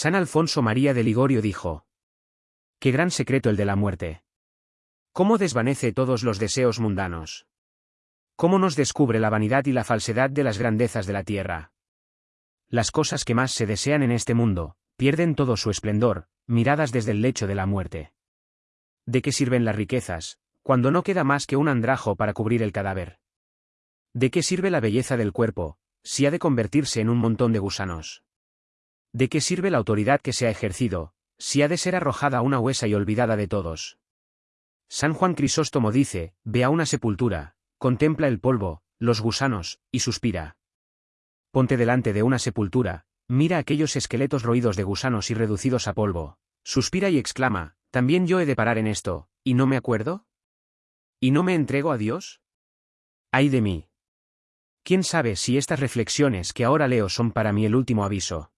San Alfonso María de Ligorio dijo. Qué gran secreto el de la muerte. ¿Cómo desvanece todos los deseos mundanos? ¿Cómo nos descubre la vanidad y la falsedad de las grandezas de la tierra? Las cosas que más se desean en este mundo, pierden todo su esplendor, miradas desde el lecho de la muerte. ¿De qué sirven las riquezas, cuando no queda más que un andrajo para cubrir el cadáver? ¿De qué sirve la belleza del cuerpo, si ha de convertirse en un montón de gusanos? ¿De qué sirve la autoridad que se ha ejercido, si ha de ser arrojada a una huesa y olvidada de todos? San Juan Crisóstomo dice, ve a una sepultura, contempla el polvo, los gusanos, y suspira. Ponte delante de una sepultura, mira aquellos esqueletos roídos de gusanos y reducidos a polvo, suspira y exclama, ¿también yo he de parar en esto, y no me acuerdo? ¿Y no me entrego a Dios? ¡Ay de mí! ¿Quién sabe si estas reflexiones que ahora leo son para mí el último aviso?